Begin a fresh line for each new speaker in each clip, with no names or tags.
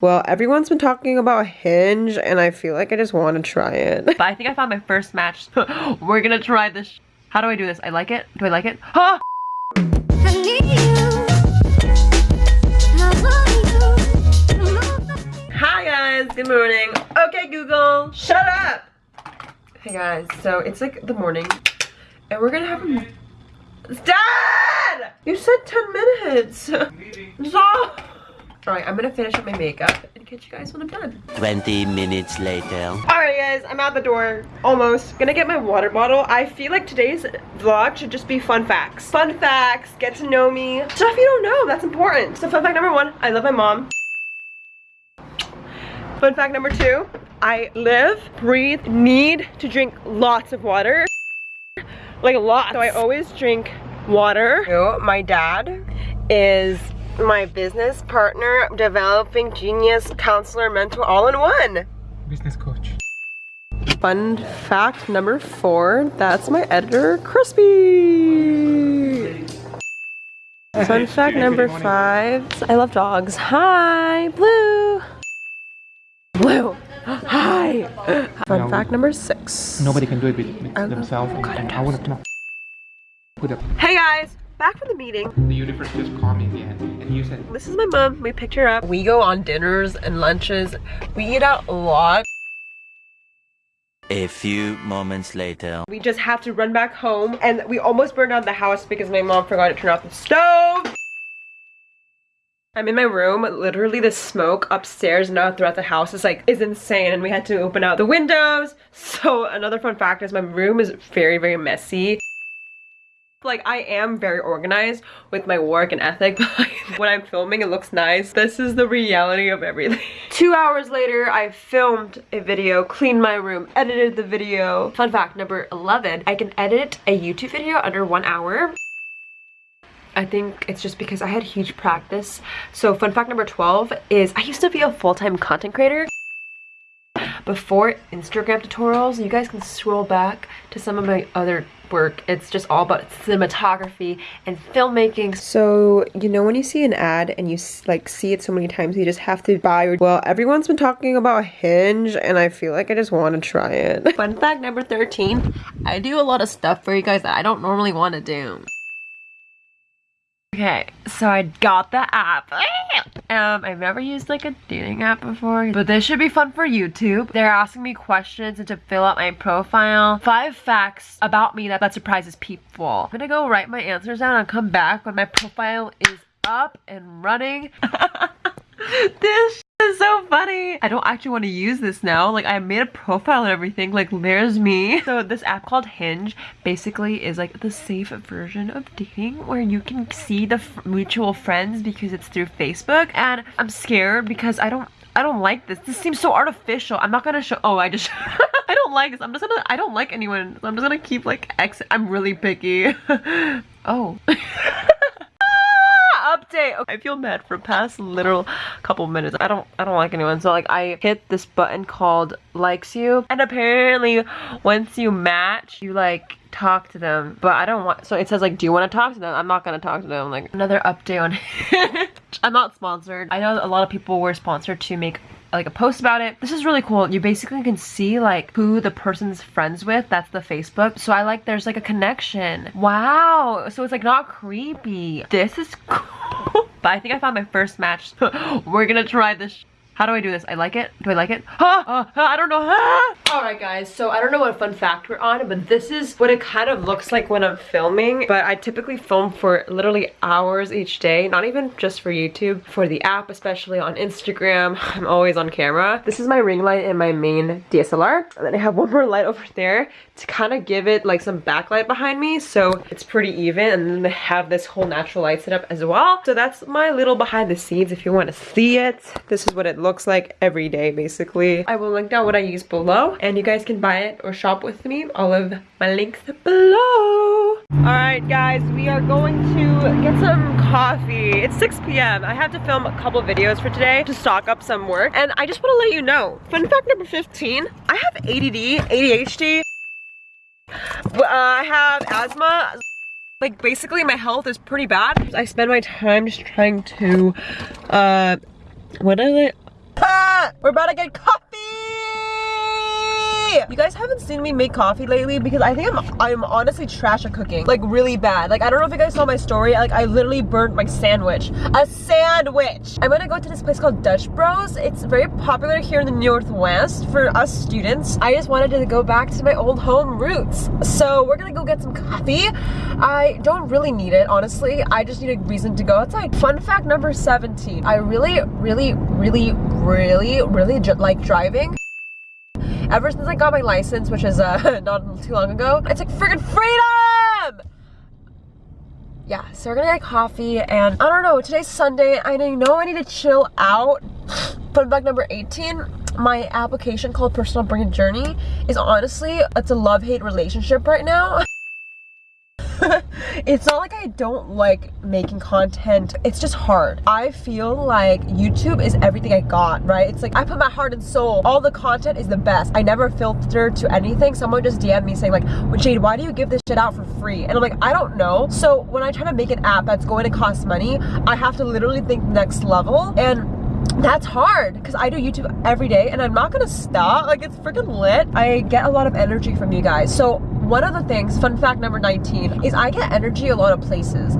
Well, everyone's been talking about Hinge, and I feel like I just want to try it.
But I think I found my first match. We're gonna try this. How do I do this? I like it? Do I like it? Huh? Hi guys, good morning. Okay Google, shut up! Hey guys, so it's like the morning, and we're gonna have a... Dad! You said 10 minutes! Stop! Alright, I'm gonna finish up my makeup and catch you guys when I'm done.
20 minutes later.
Alright guys, I'm out the door. Almost. Gonna get my water bottle. I feel like today's vlog should just be fun facts. Fun facts, get to know me. Stuff you don't know, that's important. So fun fact number one, I love my mom. Fun fact number two, I live, breathe, need to drink lots of water. Like a lot. So I always drink water. My dad is my business partner, developing genius, counselor, mentor, all in one.
Business coach.
Fun fact number four, that's my editor, Crispy. Fun fact number five, I love dogs. Hi, Blue. Blue. Hi. Fun fact number six.
Nobody can do it with, with themselves. I would have put.
Hey guys, back from the meeting.
The universe just called me again, and you said,
This is my mom. We picked her up. We go on dinners and lunches. We eat out a lot.
A few moments later.
We just have to run back home and we almost burned down the house because my mom forgot to turn off the stove. I'm in my room, literally the smoke upstairs and now throughout the house is like, is insane and we had to open out the windows. So another fun fact is my room is very, very messy. Like I am very organized with my work and ethic, but when I'm filming it looks nice. This is the reality of everything. Two hours later, I filmed a video, cleaned my room, edited the video. Fun fact number 11, I can edit a YouTube video under one hour. I think it's just because I had huge practice. So fun fact number 12 is I used to be a full-time content creator before Instagram tutorials. You guys can scroll back to some of my other work. It's just all about cinematography and filmmaking. So, you know when you see an ad and you like see it so many times, you just have to buy. Well, everyone's been talking about Hinge and I feel like I just want to try it.
Fun fact number 13, I do a lot of stuff for you guys that I don't normally want to do. Okay, so I got the app. Um, I've never used like a dating app before, but this should be fun for YouTube. They're asking me questions and to fill out my profile. Five facts about me that, that surprises people. I'm gonna go write my answers down and come back when my profile is up and running. this so funny. I don't actually want to use this now. Like I made a profile and everything. Like there's me. So this app called Hinge basically is like the safe version of dating where you can see the mutual friends because it's through Facebook. And I'm scared because I don't I don't like this. This seems so artificial. I'm not gonna show. Oh, I just. I don't like this. I'm just gonna. I don't like anyone. I'm just gonna keep like X. I'm really picky. oh. update. Okay, I feel bad for past literal couple minutes. I don't I don't like anyone. So like I hit this button called likes you and apparently once you match you like talk to them but I don't want so it says like do you want to talk to them I'm not gonna talk to them like another update on I'm not sponsored I know a lot of people were sponsored to make like a post about it. This is really cool. You basically can see like who the person's friends with. That's the Facebook. So I like there's like a connection. Wow. So it's like not creepy. This is cool. but I think I found my first match. We're gonna try this how do I do this? I like it? Do I like it? Huh? Uh, I don't know. Alright guys, so I don't know what fun fact we're on, but this is what it kind of looks like when I'm filming. But I typically film for literally hours each day, not even just for YouTube, for the app, especially on Instagram. I'm always on camera. This is my ring light and my main DSLR. And then I have one more light over there to kind of give it like some backlight behind me so it's pretty even and then have this whole natural light setup as well. So that's my little behind the scenes if you want to see it. This is what it looks like every day basically. I will link down what I use below and you guys can buy it or shop with me. All of my links below. Alright guys, we are going to get some coffee. It's 6 p.m. I have to film a couple videos for today to stock up some work and I just want to let you know. Fun fact number 15, I have ADD, ADHD, uh, I have asthma. Like basically my health is pretty bad. I spend my time just trying to, uh, what is it? We're about to get You guys haven't seen me make coffee lately because I think I'm I'm honestly trash at cooking. Like really bad. Like I don't know if you guys saw my story. Like I literally burnt my sandwich. A sandwich! I'm gonna go to this place called Dutch Bros. It's very popular here in the Northwest for us students. I just wanted to go back to my old home roots. So we're gonna go get some coffee. I don't really need it, honestly. I just need a reason to go outside. Fun fact number 17. I really, really, really, really, really like driving ever since I got my license, which is uh, not too long ago. It's like freaking freedom! Yeah, so we're gonna get coffee and I don't know, today's Sunday. I know I need to chill out. Fun fact number 18, my application called Personal Brand Journey is honestly, it's a love-hate relationship right now. it's not like I don't like making content. It's just hard. I feel like YouTube is everything I got, right? It's like I put my heart and soul. All the content is the best. I never filter to anything. Someone just DM me saying like, Jade, why do you give this shit out for free? And I'm like, I don't know. So when I try to make an app that's going to cost money, I have to literally think next level. And that's hard because I do YouTube every day and I'm not gonna stop. Like it's freaking lit. I get a lot of energy from you guys. So one of the things, fun fact number 19, is I get energy a lot of places.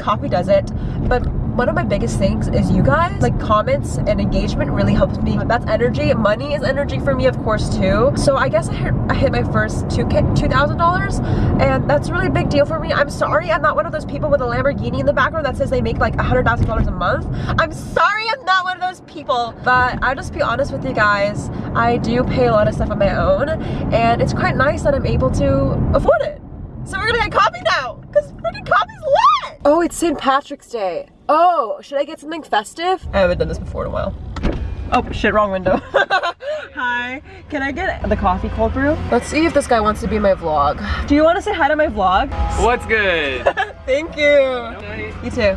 Coffee does it, but one of my biggest things is you guys like comments and engagement really helps me. That's energy. Money is energy for me of course too. So i guess i hit, I hit my first two thousand dollars and that's a really big deal for me. I'm sorry i'm not one of those people with a lamborghini in the background that says they make like a hundred thousand dollars a month. I'm sorry i'm not one of those people. But i'll just be honest with you guys. I do pay a lot of stuff on my own and it's quite nice that i'm able to afford it. So we're gonna get coffee now oh it's st patrick's day Oh, should I get something festive? I haven't done this before in a while. Oh, shit, wrong window. hi, can I get the coffee cold brew? Let's see if this guy wants to be my vlog. Do you want to say hi to my vlog?
What's good?
Thank you. You too.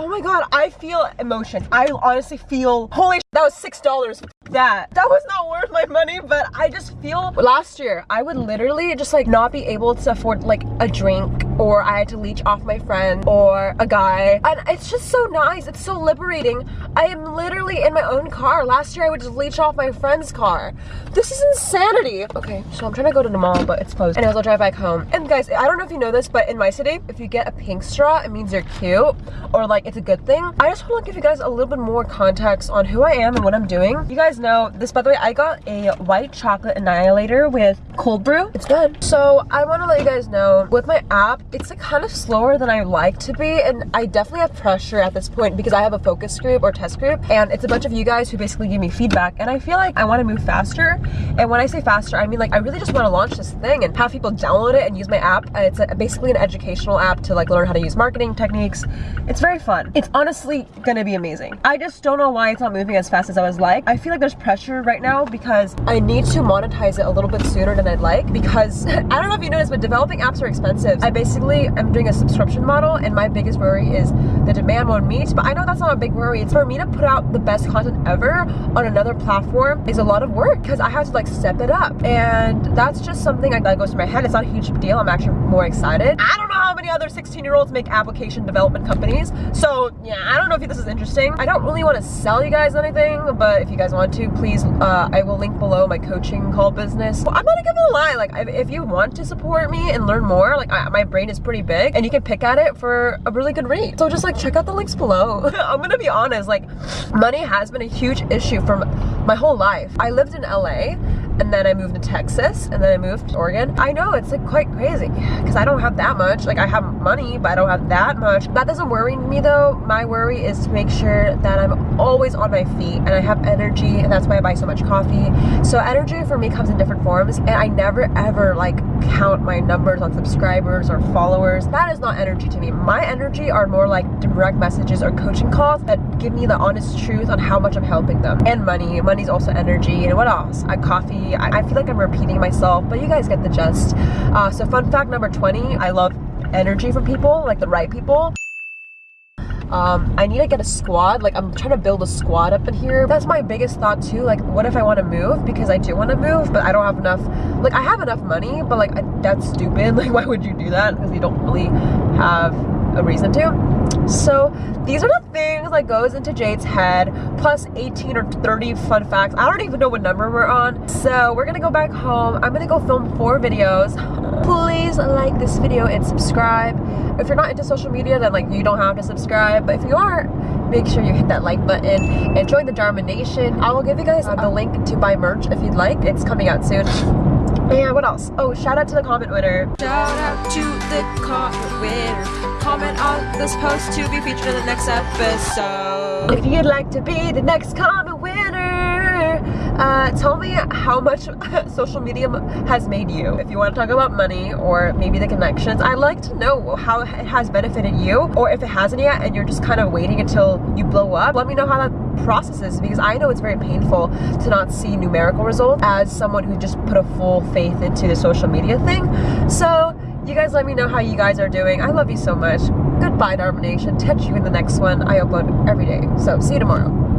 Oh my god, I feel emotion. I honestly feel, holy that was $6 that. That was not worth my money, but I just feel, last year, I would literally just like not be able to afford like a drink or I had to leech off my friend or a guy. And it's just so nice. It's so liberating. I am literally in my own car. Last year I would just leech off my friend's car. This is insanity. Okay, so I'm trying to go to the mall, but it's closed. Anyways, I'll drive back home. And guys, I don't know if you know this, but in my city, if you get a pink straw, it means you're cute or like it's a good thing. I just want to give you guys a little bit more context on who I am and what I'm doing. You guys know this, by the way, I got a white chocolate annihilator with cold brew. It's good. So I want to let you guys know with my app, it's like kind of slower than I like to be and I definitely have pressure at this point because I have a focus group or test group and it's a bunch of you guys who basically give me feedback and I feel like I want to move faster and when I say faster I mean like I really just want to launch this thing and have people download it and use my app it's a, basically an educational app to like learn how to use marketing techniques it's very fun it's honestly gonna be amazing I just don't know why it's not moving as fast as I was like I feel like there's pressure right now because I need to monetize it a little bit sooner than I'd like because I don't know if you noticed but developing apps are expensive I basically I'm doing a subscription model and my biggest worry is the demand won't meet. But I know that's not a big worry. It's for me to put out the best content ever on another platform is a lot of work because I have to like step it up. And that's just something that goes through my head. It's not a huge deal. I'm actually more excited. I don't many other 16 year olds make application development companies. So yeah, I don't know if this is interesting. I don't really want to sell you guys anything, but if you guys want to, please, uh, I will link below my coaching call business. Well, I'm not gonna give a lie. Like if you want to support me and learn more, like I, my brain is pretty big and you can pick at it for a really good rate. So just like check out the links below. I'm gonna be honest, like money has been a huge issue for my whole life. I lived in LA and then I moved to Texas and then I moved to Oregon. I know it's like quite crazy because I don't have that much. Like I have money, but I don't have that much. That doesn't worry me though. My worry is to make sure that I'm always on my feet and I have energy and that's why I buy so much coffee. So energy for me comes in different forms and I never ever like count my numbers on subscribers or followers. That is not energy to me. My energy are more like direct messages or coaching calls that give me the honest truth on how much I'm helping them. And money. Money's also energy. And what else? I coffee I, I feel like I'm repeating myself, but you guys get the gist. Uh, so fun fact number 20, I love energy from people, like the right people. Um, I need to get a squad. Like, I'm trying to build a squad up in here. That's my biggest thought, too. Like, what if I want to move? Because I do want to move, but I don't have enough. Like, I have enough money, but, like, I, that's stupid. Like, why would you do that? Because you don't really have a reason to. So these are the things that goes into Jade's head, plus 18 or 30 fun facts. I don't even know what number we're on. So we're gonna go back home. I'm gonna go film four videos. Please like this video and subscribe. If you're not into social media, then like you don't have to subscribe. But if you are, make sure you hit that like button and join the Dharma Nation. I will give you guys the link to buy merch if you'd like. It's coming out soon. And what else? Oh, shout out to the comment winner. Shout out to the comment winner. Comment on this post to be featured in the next episode. If you'd like to be the next comment winner, uh, tell me how much social media has made you. If you want to talk about money or maybe the connections, I'd like to know how it has benefited you or if it hasn't yet and you're just kind of waiting until you blow up. Let me know how that process is because I know it's very painful to not see numerical results as someone who just put a full faith into the social media thing. So you guys let me know how you guys are doing. I love you so much. Goodbye, Dharma Nation. Catch you in the next one. I upload every day. So see you tomorrow.